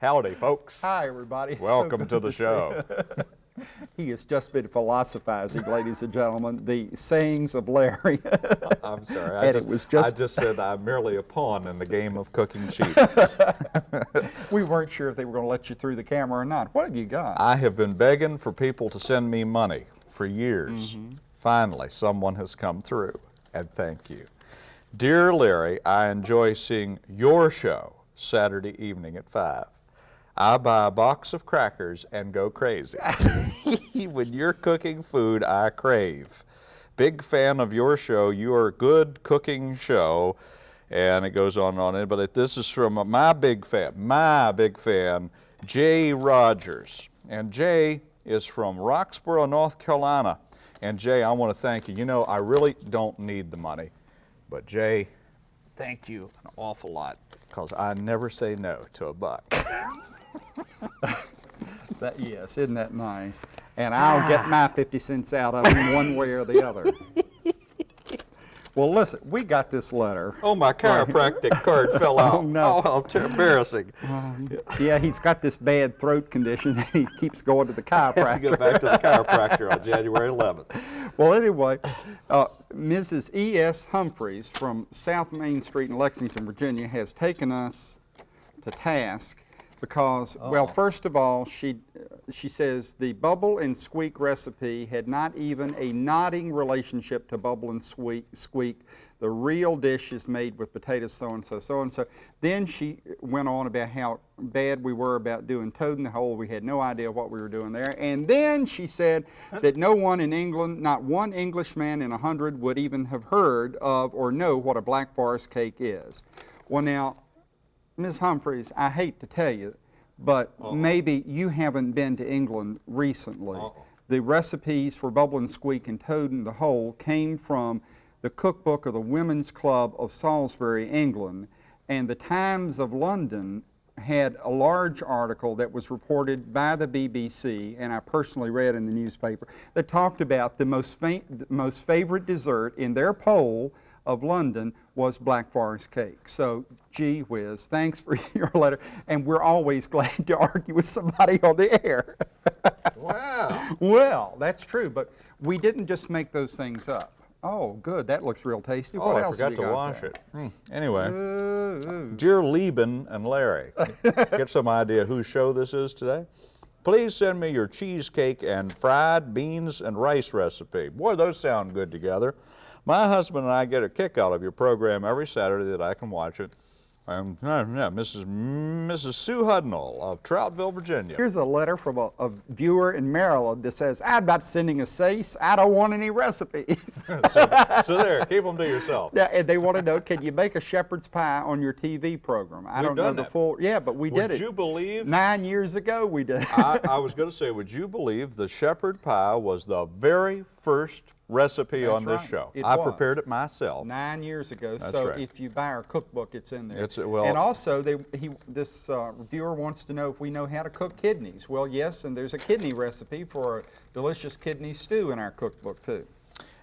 Howdy, folks. Hi, everybody. It's so Welcome to the see show. he has just been philosophizing, ladies and gentlemen, the sayings of Larry. I'm sorry. I And it just, was just- I just said I'm merely a pawn in the game of cooking cheap. we weren't sure if they were going to let you through the camera or not. What have you got? I have been begging for people to send me money for years. Mm-hmm. Finally, someone has come through, and thank you. Dear Larry, I enjoy seeing your show Saturday evening at 5. I buy a box of crackers and go crazy. when you're cooking food I crave. Big fan of your show. You are a good cooking show. And it goes on and on. But this is from my big fan, my big fan, Jay Rogers. And Jay is from Roxboro, North Carolina. And Jay, I want to thank you. You know, I really don't need the money. But Jay, thank you an awful lot because I never say no to a buck. That, yes, isn't that nice? And I'll get my 50 cents out of him one way or the other. well, listen, we got this letter. Oh, my chiropractic card fell out. Oh, no. Oh, how embarrassing. Yeah, he's got this bad throat condition and he keeps going to the I have to chiropractor. go back to the chiropractor on January 11th. Well, anyway, uh, Mrs. E.S. Humphreys from South Main Street in Lexington, Virginia, has taken us to task because, oh. well, first of all, she, she says the bubble and squeak recipe had not even a nodding relationship to bubble and squeak. squeak. The real dish is made with potatoes so and so, so and so. Then she went on about how bad we were about doing toad in the hole. We had no idea what we were doing there. And then she said that no one in England, not one Englishman in a hundred, would even have heard of or know what a Black Forest cake is. Well, now, Ms. Humphreys, I hate to tell you, but maybe you haven't been to England recently. The recipes for Bubble and Squeak and Toad in the Hole came from the cookbook of the Women's Club of Salisbury, England, and the Times of London had a large article that was reported by the BBC, and I personally read in the newspaper, that talked about the most, most favorite dessert in their poll of London was Black Forest cake. So, gee whiz, thanks for your letter, and we're always glad to argue with somebody on the air. Wow. well, that's true, but we didn't just make those things up. Oh, good, that looks real tasty. Oh, what I else forgot to wash there? it. Hmm. Anyway, Ooh, dear Laban and Larry, get some idea whose show this is today? Please send me your cheesecake and fried beans and rice recipe. Boy, those sound good together. My husband and I get a kick out of your program every Saturday that I can watch it. Um, yeah, Mrs. Mrs. Sue Hudnall of Troutville, Virginia. Here's a letter from a, a viewer in Maryland that says, I'm about sending a cease. I don't want any recipes. so, so there, keep them to yourself. yeah, and they want to know, can you make a shepherd's pie on your TV program? I We've don't know the that. full, yeah, but we Would did it. Would you believe Nine years ago we did. I, I was going to say, would you believe the shepherd pie was the very first recipe on this right. show? It I was. prepared it myself. Nine years ago, That's so right. if you buy our cookbook, it's in there. It's- well- and also, they, he, this uh, reviewer wants to know if we know how to cook kidneys. Well, yes, and there's a kidney recipe for a delicious kidney stew in our cookbook too.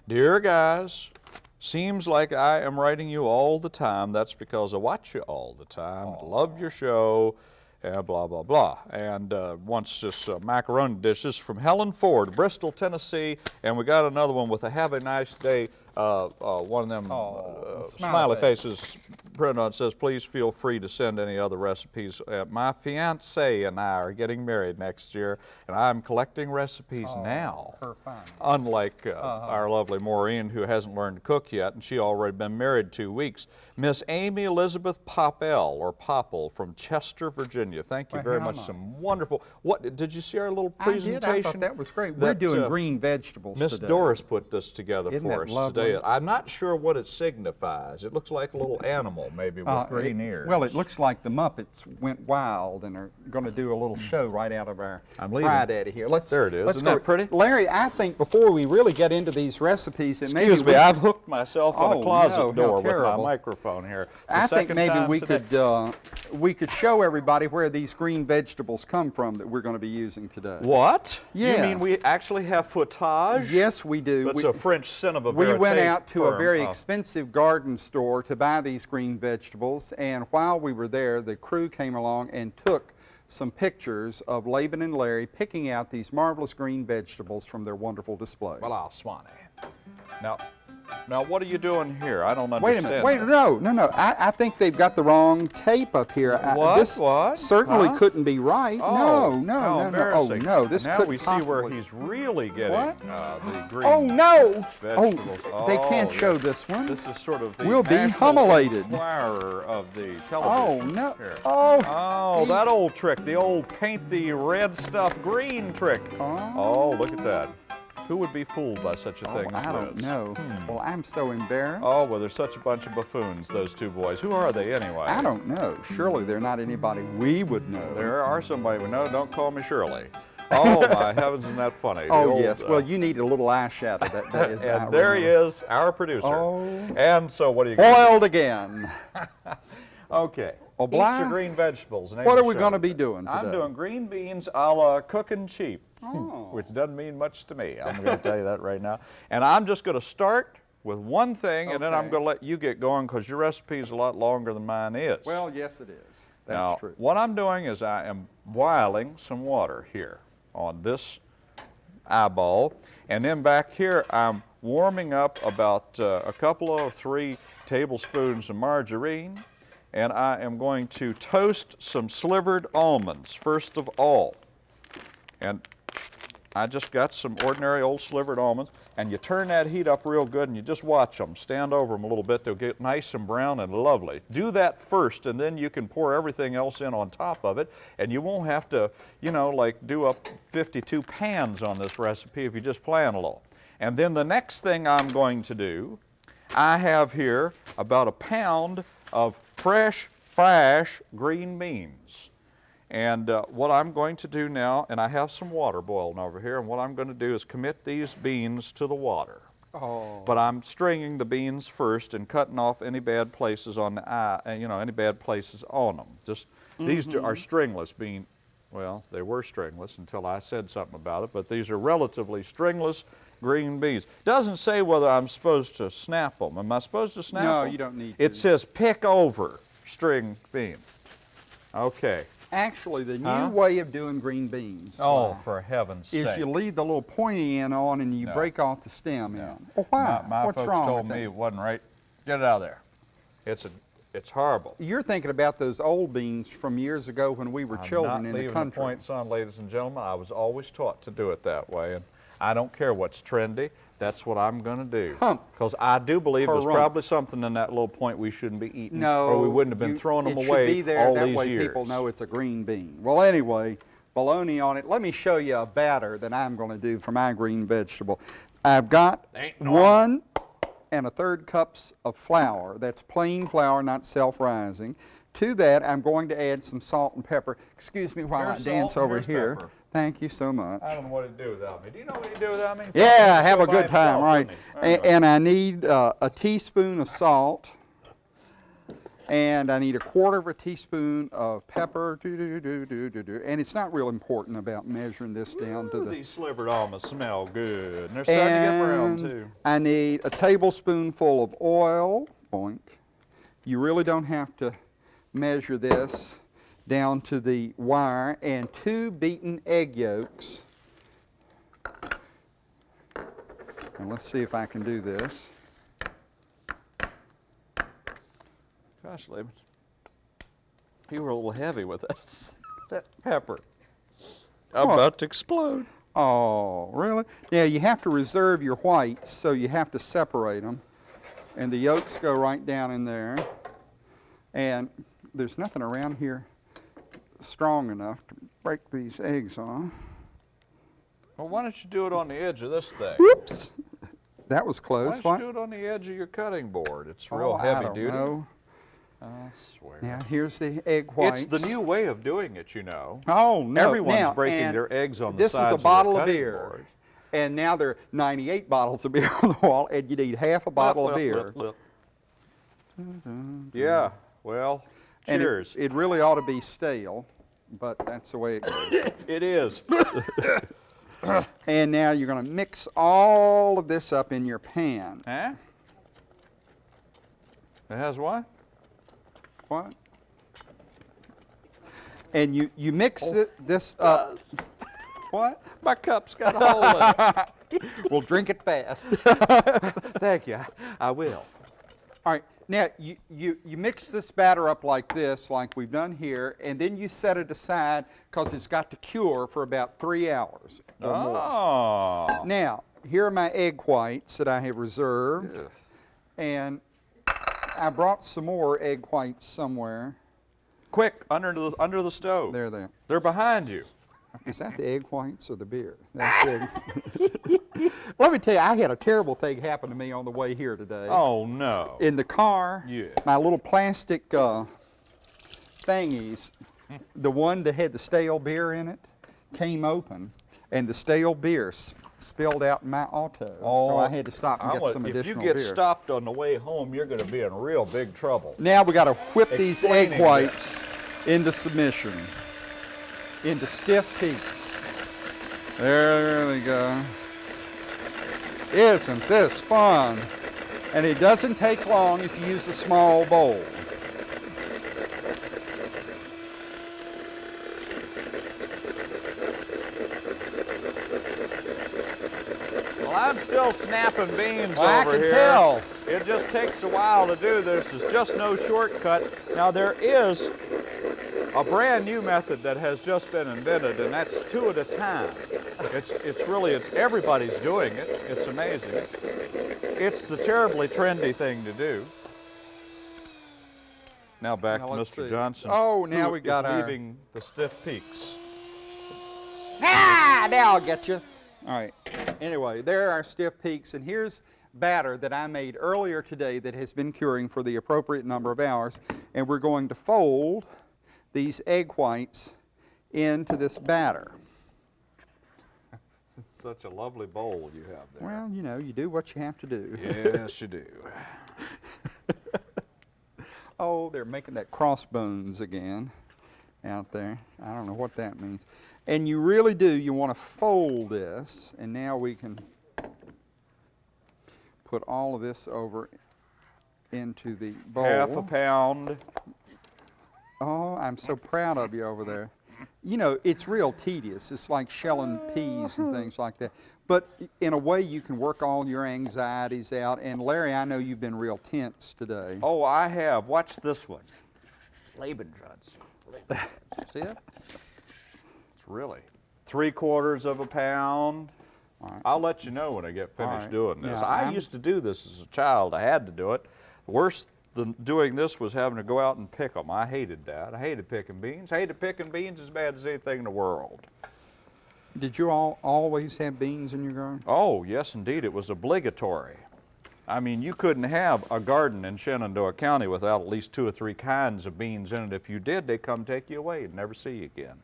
Dear guys, seems like I am writing you all the time. That's because I watch you all the time. Love your show. And blah blah blah. And uh, once this uh, macaroni dish this is from Helen Ford, Bristol, Tennessee, and we got another one with a "Have a nice day." Uh, uh, one of them Oh, uh, smiley smiley face. faces printed on it says, "Please feel free to send any other recipes." Uh, my fiance and I are getting married next year, and I'm collecting recipes now Her fine. unlike uh, our lovely Maureen, who hasn't learned to cook yet, and she already been married two weeks. Miss Amy Elizabeth Popel, or Popple, from Chester, Virginia. Thank you Well, very much. nice. Some wonderful. What did you see our little presentation? I did. I thought that was great. We're doing uh, green vegetables Miss. Doris put this together Isn't for that us lovely? today. I'm not sure what it signifies. It looks like a little animal. maybe with Uh, green it- ears. Well, it looks like the Muppets went wild and are going to do a little show right out of our I'm leaving. Fry Daddy here. Let's, There it is. let's Isn't go. that pretty? Larry, I think before we really get into these recipes, it Excuse me, we, I've hooked myself on Oh, a closet no, door with my microphone here. It's I think maybe we today. could uh, we could show everybody where these green vegetables come from that we're going to be using today. What? Yes. You mean we actually have footage? Yes, we do. That's We- a French cinema We went verite out to a very Oh. expensive garden store to buy these green vegetables, and while we were there, the crew came along and took some pictures of Laban and Larry picking out these marvelous green vegetables from their wonderful display. Well, I'll swan it. Now, now, what are you doing here? I don't understand. Wait a minute, wait, no, no, no. I, I think they've got the wrong tape up here. I- What? This What? certainly Huh? couldn't be right. Oh, no, no, no, no. Oh, no, this now couldn't we see possibly. where he's really getting uh, the green Oh, no. vegetables. Oh, they can't Oh, show this one. This is sort of the We'll be humiliated. Of the television. Oh, no. Here. Oh, Oh, he- that old trick, the old paint the red stuff green trick. Oh. Oh, look at that. Who would be fooled by such a Oh, thing as I don't know. Well, I'm so embarrassed. Oh, well, they're such a bunch of buffoons, those two boys. Who are they anyway? I don't know. Surely they're not anybody we would know. There are somebody we know. Don't call me Shirley. Oh, my heavens, isn't that funny? The oh, old, yes. uh, Well, you need a little eyeshadow. That, that is and there he is, our producer. Oh. And so what are you going to Foiled again. Okay. Oh, Eat your green vegetables. What are we gonna be doing today? I'm doing green beans a la cooking cheap, Oh. which doesn't mean much to me. I'm going to tell you that right now. And I'm just going to start with one thing, and then I'm going to let you get going because your recipe is a lot longer than mine is. Well, yes, it is. That's now, true. what I'm doing is I am boiling some water here on this eyeball. And then back here, I'm warming up about uh, a couple of three tablespoons of margarine. And I am going to toast some slivered almonds first of all. And I just got some ordinary old slivered almonds, and you turn that heat up real good and you just watch them. Stand over them a little bit, they'll get nice and brown and lovely. Do that first, and then you can pour everything else in on top of it, and you won't have to, you know, like do up 52 pans on this recipe if you just plan a little. And then the next thing I'm going to do, I have here about a pound of fresh, fresh green beans. And uh, what I'm going to do now, and I have some water boiling over here, and what I'm going to do is commit these beans to the water. Oh. But I'm stringing the beans first and cutting off any bad places on the eye, uh, you know, any bad places on them. Just these are stringless bean. Well, they were stringless until I said something about it, but these are relatively stringless green beans. Doesn't say whether I'm supposed to snap them. Am I supposed to snap No, them? you don't need It to. It says pick over string beans. Okay. Actually, the new Huh? way of doing green beans Oh, for heaven's is sake. you leave the little pointy end on and you No. break off the stem end. Well, why? My, my What's folks wrong told me it wasn't right. Get it out of there. It's a, it's horrible. You're thinking about those old beans from years ago when we were I'm children in the country. points on, ladies and gentlemen. I was always taught to do it that way, and I don't care what's trendy. That's what I'm going to do. Hump. Because I do believe there's Harumph. probably something in that little point we shouldn't be eating, No, or we wouldn't have been you- throwing them it away should be there. all that these way years. people know it's a green bean. Well, anyway, bologna on it. Let me show you a batter that I'm going to do for my green vegetable. I've got one and a third cups of flour. That's plain flour, not self-rising. To that, I'm going to add some salt and pepper. Excuse me while Here's I dance salt over here. pepper. Thank you so much. I don't know what to do without me. Do you know what you do without me? Yeah, have a good time, right? wouldn't he? A- Anyway. And I need uh, a teaspoon of salt, and I need a quarter of a teaspoon of pepper. Do, do, do, do, do, do. And it's not real important about measuring this down to the. these slivered almonds smell good, and they're starting to get brown too. I need a tablespoonful of oil. Boink. You really don't have to measure this down to the wire, and two beaten egg yolks. And let's see if I can do this. Gosh, Laban, you were a little heavy with that, that pepper. I'm about to explode. Oh, really? Yeah, you have to reserve your whites, so you have to separate them. And the yolks go right down in there. And there's nothing around here strong enough to break these eggs off. Well, why don't you do it on the edge of this thing? Whoops! That was close. Why don't What? you do it on the edge of your cutting board? It's Oh, real I heavy don't duty. know. I swear. Now, here's the egg whites. It's the new way of doing it, you know. Oh, no. Everyone's now, breaking their eggs on the this is a bottle of beer. boards. And now there are 98 bottles of beer on the wall, and you need half a bottle Lip, of beer. lip, lip. Yeah, well, And it- cheers. It, really ought to be stale, but that's the way it goes. it is. and now you're going to mix all of this up in your pan. huh? It has what? What? And you, you mix Oh, it, this up. What? My cup's got a hole in it. Well, drink it fast. Thank you. I will. All right, now you, you, you mix this batter up like this, like we've done here, and then you set it aside because it's got to cure for about three hours or more. Oh. Now, here are my egg whites that I have reserved, Yes. and I brought some more egg whites somewhere. Quick, under the under the stove. There they are. They're behind you. Is that the egg whites or the beer? That's egg. Let me tell you, I had a terrible thing happen to me on the way here today. Oh no. In the car, Yeah. my little plastic uh, thingies, the one that had the stale beer in it, came open, and the stale beer spilled out in my auto. so I had to stop and I'm get some if you get beer. stopped on the way home, you're going to be in real big trouble. Now we got to whip these egg Explaining whites into submission, into stiff peaks. There we go. Isn't this fun? And it doesn't take long if you use a small bowl. Well, I'm still snapping beans Well, I over can here. tell. It just takes a while to do this. It's just no shortcut. Now there is a brand new method that has just been invented, and that's two at a time. It's it's really it's everybody's doing it. It's amazing. It's the terribly trendy thing to do. Now back Now to Mr. see. Johnson. Oh, now we got is our- leaving the stiff peaks. Ah, now I'll get you. All right. Anyway, there are stiff peaks, and here's batter that I made earlier today that has been curing for the appropriate number of hours. And we're going to fold these egg whites into this batter. Such a lovely bowl you have there. Well, you know, you do what you have to do. Yes, you do. Oh, they're making that crossbones again out there. I don't know what that means. And you really do, you want to fold this, and now we can put all of this over into the bowl. Half a pound. Oh, I'm so proud of you over there. You know, it's real tedious. It's like shelling peas and things like that. But in a way, you can work all your anxieties out. And Larry, I know you've been real tense today. Oh, I have. Watch this one. Lebendruds. See that? It's really three quarters of a pound. I'll let you know when I get finished right. doing this. Yeah, I I'm- used to do this as a child. I had to do it. Worse than doing this was having to go out and pick them. I hated that. I hated picking beans. hated picking beans as bad as anything in the world. Did you all always have beans in your garden? Oh, yes, indeed. It was obligatory. I mean, you couldn't have a garden in Shenandoah County without at least two or three kinds of beans in it. If you did, they'd come take you away and never see you again.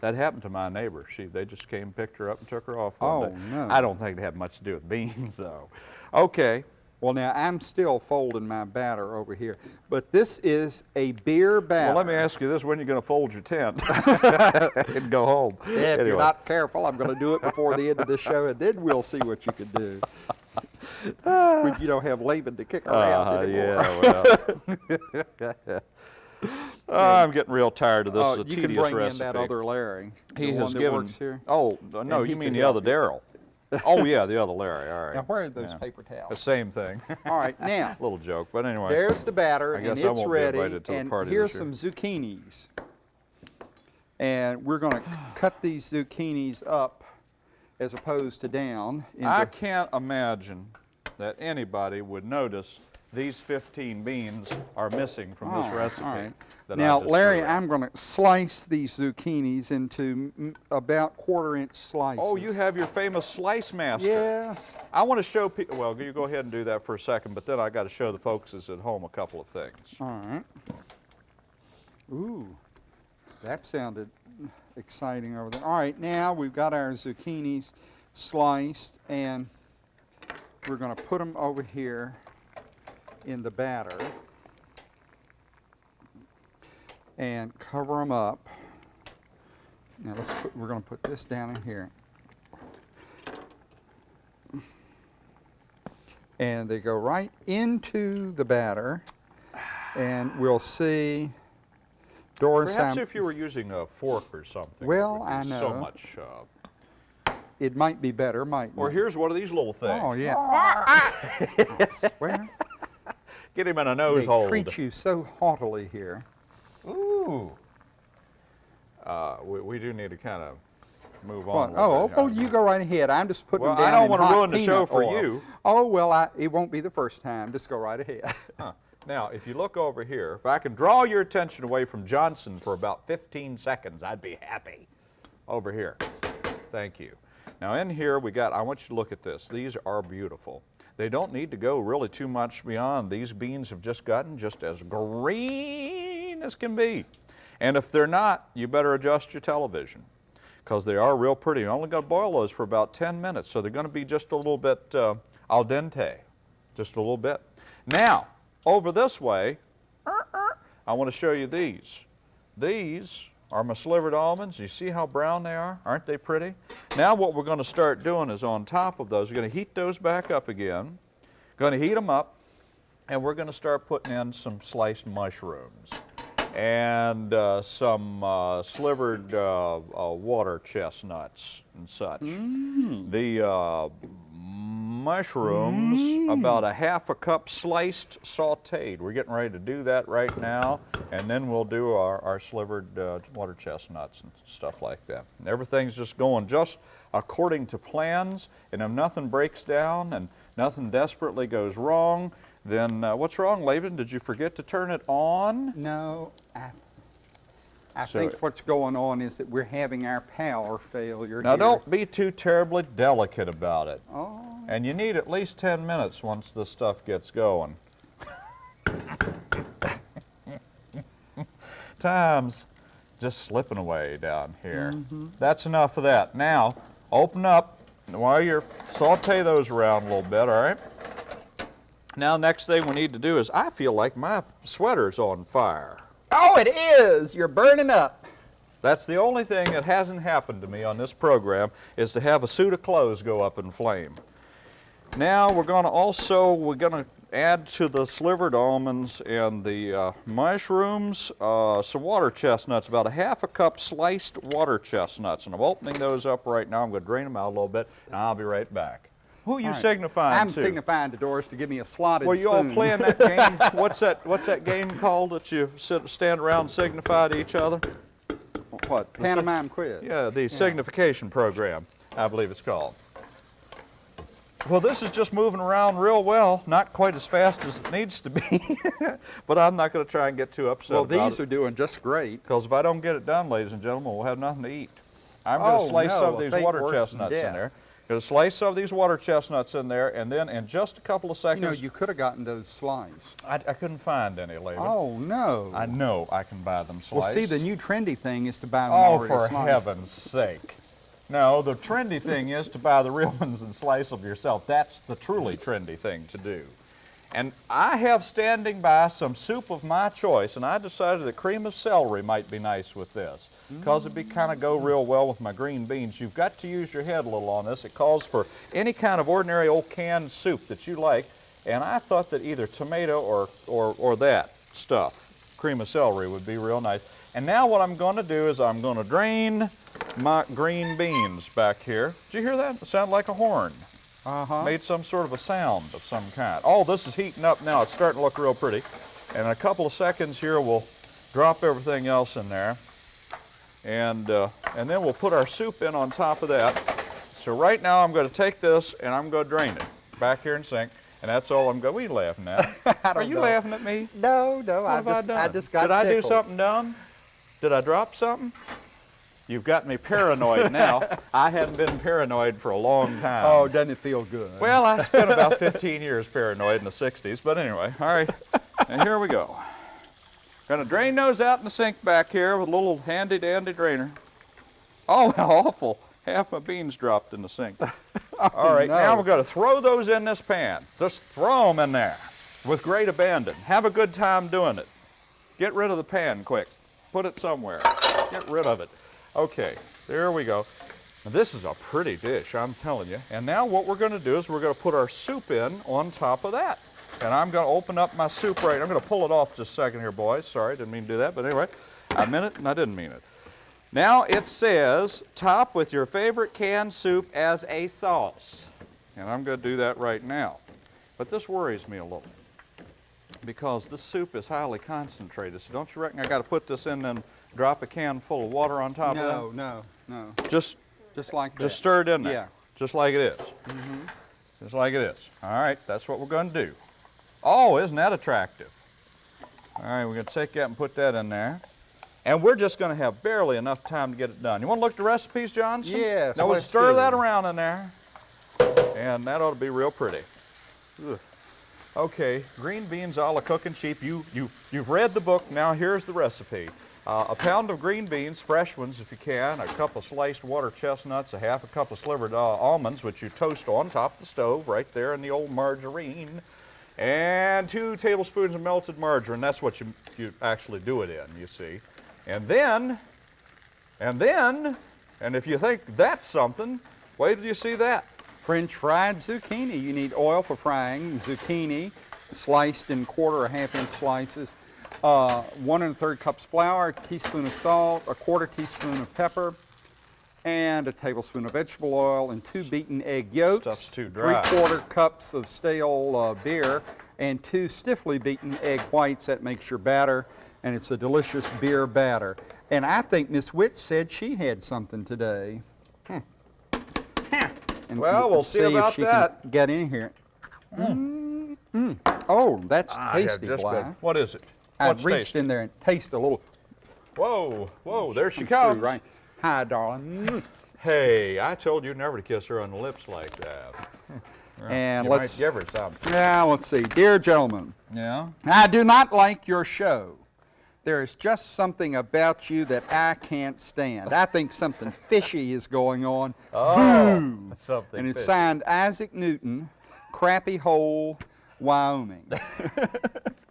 That happened to my neighbor. She, they just came, picked her up, and took her off. one Oh, day. no. I don't think it had much to do with beans, though. Okay. Well, now I'm still folding my batter over here, but this is a beer batter. Well, let me ask you this: When are you going to fold your tent and go home? Yeah, if Anyway. you're not careful, I'm going to do it before the end of the show, and then we'll see what you can do. when you don't have Laban to kick around Uh, anymore. yeah, well. Oh, I'm getting real tired of this. Oh, it's a you can tedious bring recipe. in that other Larry. He the has one that given. works here. Oh uh, no, he you mean the other. Daryl? Oh yeah, the other Larry. All right. Now, where are those Yeah. paper towels? The same thing. All right, now Little joke, but anyway. there's the batter, I guess and I it's won't be ready. invited to the and party here's some zucchinis, and we're going to cut these zucchinis up as opposed to down. I can't imagine that anybody would notice these 15 beans are missing from this All right, recipe. right. Now, Larry. I'm going to slice these zucchinis into about quarter inch slices. Oh, you have your famous slice master. Yes. I want to show people, well, you go ahead and do that for a second, but then I got to show the folks at home a couple of things. All right. Ooh, that sounded exciting over there. All right, now we've got our zucchinis sliced and we're going to put them over here in the batter and cover them up. Now let's put, we're going to put this down in here. And they go right into the batter and we'll see Doris, Perhaps I'm- if you were using a fork or something. Well, would be I So much. Uh, it might be better, might or not. here's one of these little things. Oh, yeah. I swear, Get him in a nose they hold. treat you so haughtily here. Ooh. Uh, we, we do need to kind of move on. Oh, oh, you go right ahead. I'm just putting Well, them I down don't wanna ruin the show for oil. you. Oh, well, I, it won't be the first time. Just go right ahead. Huh. Now, if you look over here, if I can draw your attention away from Johnson for about 15 seconds, I'd be happy. Over here. Thank you. Now in here we got, I want you to look at this. These are beautiful. They don't need to go really too much beyond. These beans have just gotten just as green as can be. And if they're not, you better adjust your television because they are real pretty. You only going to boil those for about 10 minutes, so they're going to be just a little bit uh, al dente, just a little bit. Now, over this way, I want to show you these. These are my slivered almonds. You see how brown they are? Aren't they pretty? Now what we're going to start doing is on top of those, we're going to heat those back up again. Going to heat them up, and we're going to start putting in some sliced mushrooms and uh, some uh, slivered uh, uh, water chestnuts and such. The mushrooms, about a half a cup sliced sauteed. We're getting ready to do that right now, and then we'll do our, our slivered uh, water chestnuts and stuff like that. And everything's just going just according to plans, and if nothing breaks down and nothing desperately goes wrong, then uh, what's wrong, Laban? Did you forget to turn it on? No, I, I So- think what's going on is that we're having our power failure Now here. don't be too terribly delicate about it. Oh, And you need at least 10 minutes once this stuff gets going. Time's just slipping away down here. Mm-hmm. That's enough of that. Now, open up while you're saute those around a little bit, all right? Now, next thing we need to do is I feel like my sweater's on fire. Oh, it is. You're burning up. That's the only thing that hasn't happened to me on this program is to have a suit of clothes go up in flame. Now we're going to also we're going to add to the slivered almonds and the uh, mushrooms uh, some water chestnuts, about a half a cup sliced water chestnuts, and I'm opening those up right now. I'm going to drain them out a little bit, and I'll be right back. Who are you right. signifying I'm to? signifying to Doris to give me a slotted Were you all playing that game? what's that? What's that game called that you sit, stand around and signify to each other? what? Pantomime quiz. Yeah, the signification program, I believe it's called. Well, this is just moving around real well, not quite as fast as it needs to be, but I'm not going to try and get too upset Well, these it. are doing just great. Because if I don't get it done, ladies and gentlemen, we'll have nothing to eat. I'm going to Oh, slice no, some of these water chestnuts in there. To slice some of these water chestnuts in there, and then in just a couple of You seconds, know, you could have gotten those sliced. I, I couldn't find any, Laban. Oh, no. I know I can buy them sliced. well, see, the new trendy thing is to buy them Oh, already for sliced. heaven's sake. No, the trendy thing is to buy the real ones and slice them yourself. That's the truly trendy thing to do. And I have standing by some soup of my choice, and I decided that cream of celery might be nice with this because it'd be kind of go real well with my green beans. You've got to use your head a little on this. It calls for any kind of ordinary old canned soup that you like, and I thought that either tomato or, or, or that stuff, cream of celery, would be real nice. And now what I'm going to do is I'm going to drain my green beans back here. Did you hear that? It sounded like a horn Uh-huh. made some sort of a sound of some kind. Oh, this is heating up now. It's starting to look real pretty. And in a couple of seconds here, we'll drop everything else in there. And, uh, and then we'll put our soup in on top of that. So right now I'm going to take this and I'm going to drain it back here in sink. And that's all I'm going. What are you laughing at? Are you know. laughing at me? No, no, What I have I just, done? I just got Did I do something dumb? Did I drop something? You've got me paranoid now. I hadn't been paranoid for a long time. Oh, doesn't it feel good? Well, I spent about 15 years paranoid in the 60s, but anyway, all right. And here we go. Gonna drain those out in the sink back here with a little handy dandy drainer. Oh, how awful. Half my beans dropped in the sink. Oh, all right, now no. we're gonna throw those in this pan. Just throw them in there with great abandon. Have a good time doing it. Get rid of the pan quick. Put it somewhere. Get rid of it. Okay, there we go. This is a pretty dish, I'm telling you. And now what we're going to do is we're going to put our soup in on top of that. And I'm going to open up my soup right. I'm going to pull it off just a second here, boys. Sorry, didn't mean to do that. But anyway, I meant it and I didn't mean it. Now it says top with your favorite canned soup as a sauce. And I'm going to do that right now. But this worries me a little because this soup is highly concentrated. So don't you reckon I got to put this in and drop a can full of water on top no, of no, no. that? Just Just like that. just stir it in there. Yeah. Just like it is. Mm -hmm. Just like it is. All right, that's what we're going to do. Oh, isn't that attractive? All right, we're going to take that and put that in there. And we're just going to have barely enough time to get it done. You want to look at the recipes, Johnson? Yes, Now we'll stir that around in there. And that ought to be real pretty. Ugh. Okay, green beans a la cooking cheap. You, you, you've read the book, now here's the recipe. Uh, a pound of green beans, fresh ones if you can, a cup of sliced water chestnuts, a half a cup of slivered uh, almonds, which you toast on top of the stove right there in the old margarine, and two tablespoons of melted margarine. That's what you, you actually do it in, you see. And then, and then, and if you think that's something, wait till you see that. French fried zucchini. You need oil for frying. Zucchini, sliced in quarter or half inch slices. Uh, one and a third cups flour, a teaspoon of salt, a quarter teaspoon of pepper, and a tablespoon of vegetable oil, and two beaten egg yolks. Stuff's too dry. Three quarter cups of stale uh, beer, and two stiffly beaten egg whites. That makes your batter, and it's a delicious beer batter. And I think Miss Witch said she had something today. And Well, we'll see if about she that. Can get in here. Mm, mm. Oh, that's Ah, tasty, just Bly. good. What is it? I What's reached tasty? in there and tasted a little. Whoa, whoa, there she comes through. Right. Hi, darling. Mm. Hey, I told you never to kiss her on the lips like that. And you let's. might give her some. Now let's see, dear gentlemen. Yeah? I do not like your show. There is just something about you that I can't stand. I think something fishy is going on. Oh, something. And it's fishy. signed Isaac Newton, Crappy Hole, Wyoming.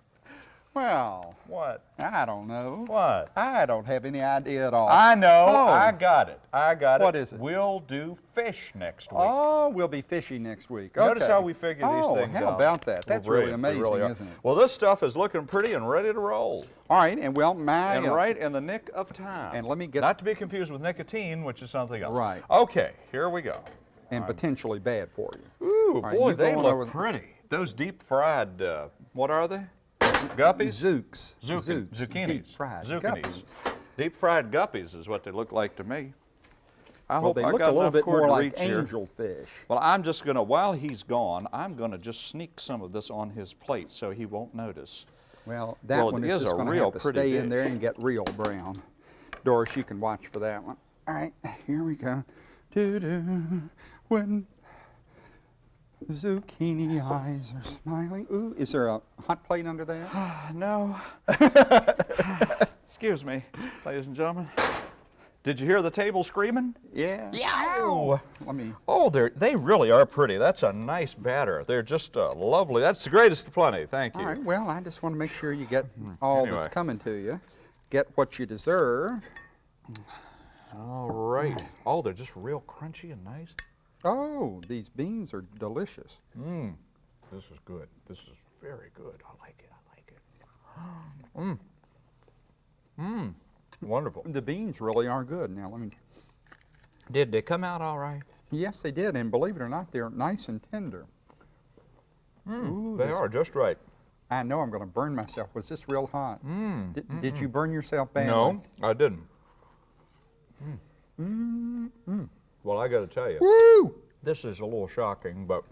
well, What? I don't know. What? I don't have any idea at all. I know. Oh. I got it. I got it. What is it? We'll do fish next week. Oh, we'll be fishy next week. Notice how we figure these oh, things how out. about that? That's really amazing, really isn't it? Well, this stuff is looking pretty and ready to roll. All right, and well, my And uh, right in the nick of time. And let me get- Not to be confused with nicotine, which is something else. Right. Okay, here we go. and potentially bad for you. Ooh, right, boy, you they look pretty. Those deep fried, uh, what are they? Guppies? Zooks. Zooks. Zucchinis. Deep fried Zucchinis. guppies. Deep fried guppies is what they look like to me. I Well, hope they I look got a little bit more like reach here. angelfish. Well, I'm just gonna, while he's gone, I'm gonna just sneak some of this on his plate so he won't notice. Well, that Well, one is is just going to have to pretty stay in there and get real brown. Doris, you can watch for that one. All right, here we go. Doo-doo, when zucchini eyes are smiling. Ooh, is there a hot plate under there? No. Excuse me, ladies and gentlemen. Did you hear the table screaming? Yeah. Yow! Let me. Oh, they they really are pretty. That's a nice batter. They're just uh, lovely. That's the greatest of plenty. Thank you. All right. Well, I just want to make sure you get all that's coming to you. Get what you deserve. All right. Oh, they're just real crunchy and nice. Oh, these beans are delicious. Mmm, This is good. This is very good. I like it. I like it. Mmm. Mmm. Wonderful. The beans really are good. Now let me. Did they come out all right? Yes, they did, and believe it or not, they're nice and tender. Mm, Ooh, They are just right. I know I'm going to burn myself. Was this real hot? Mm, mm, did, did you burn yourself badly? No, I didn't. Well, I got to tell you, Woo! this is a little shocking, but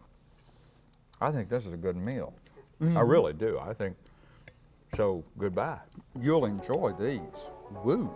I think this is a good meal. I mm-hmm. really do. I think, so goodbye. You'll enjoy these. Woo.